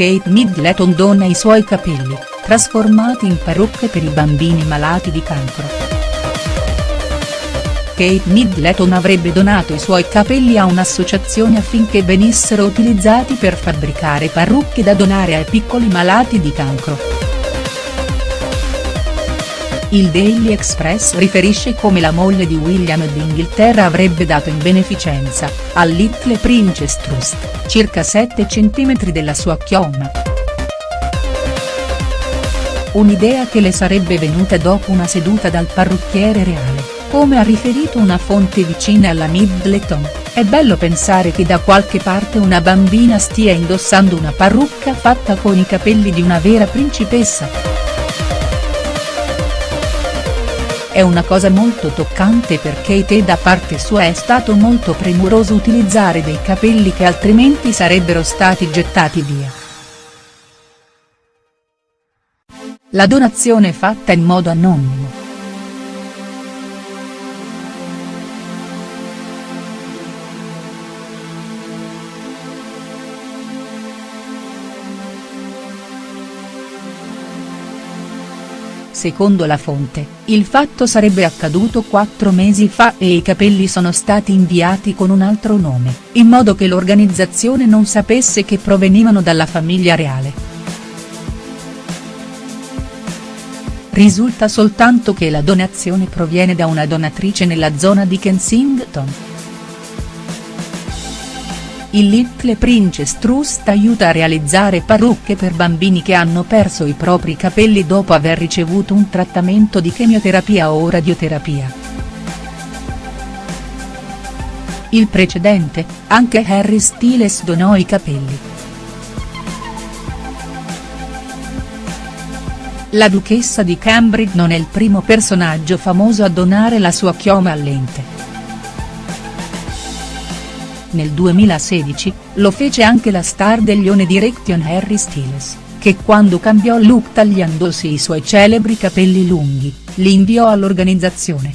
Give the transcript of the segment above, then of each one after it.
Kate Middleton dona i suoi capelli, trasformati in parrucche per i bambini malati di cancro. Kate Middleton avrebbe donato i suoi capelli a un'associazione affinché venissero utilizzati per fabbricare parrucche da donare ai piccoli malati di cancro. Il Daily Express riferisce come la moglie di William d'Inghilterra avrebbe dato in beneficenza, al Little Princess Trust, circa 7 cm della sua chioma. Un'idea che le sarebbe venuta dopo una seduta dal parrucchiere reale, come ha riferito una fonte vicina alla Middleton, è bello pensare che da qualche parte una bambina stia indossando una parrucca fatta con i capelli di una vera principessa. È una cosa molto toccante per Kate e da parte sua è stato molto premuroso utilizzare dei capelli che altrimenti sarebbero stati gettati via. La donazione fatta in modo anonimo. Secondo la fonte, il fatto sarebbe accaduto quattro mesi fa e i capelli sono stati inviati con un altro nome, in modo che l'organizzazione non sapesse che provenivano dalla famiglia reale. Risulta soltanto che la donazione proviene da una donatrice nella zona di Kensington. Il Little Princess Trust aiuta a realizzare parrucche per bambini che hanno perso i propri capelli dopo aver ricevuto un trattamento di chemioterapia o radioterapia. Il precedente, anche Harry Styles donò i capelli. La duchessa di Cambridge non è il primo personaggio famoso a donare la sua chioma all'ente. Nel 2016, lo fece anche la star degli One Direction Harry Styles, che quando cambiò look tagliandosi i suoi celebri capelli lunghi, li inviò all'organizzazione.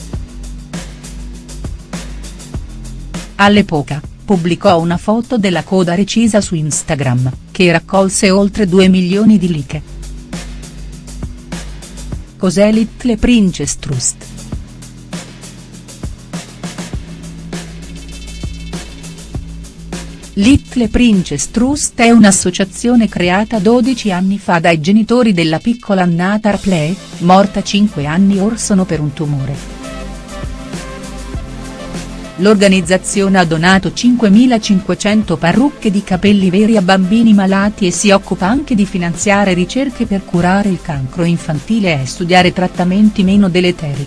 All'epoca, pubblicò una foto della coda recisa su Instagram, che raccolse oltre 2 milioni di like. Cos'è Little Princess Trust?. Little Princess Trust è un'associazione creata 12 anni fa dai genitori della piccola Nata Play, morta 5 anni or sono per un tumore. L'organizzazione ha donato 5.500 parrucche di capelli veri a bambini malati e si occupa anche di finanziare ricerche per curare il cancro infantile e studiare trattamenti meno deleteri.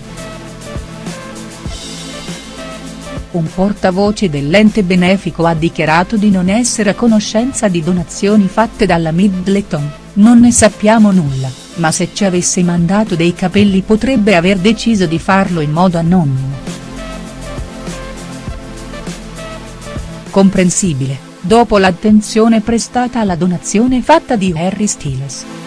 Un portavoce dell'ente benefico ha dichiarato di non essere a conoscenza di donazioni fatte dalla Middleton, non ne sappiamo nulla, ma se ci avesse mandato dei capelli potrebbe aver deciso di farlo in modo anonimo. Comprensibile, dopo l'attenzione prestata alla donazione fatta di Harry Styles.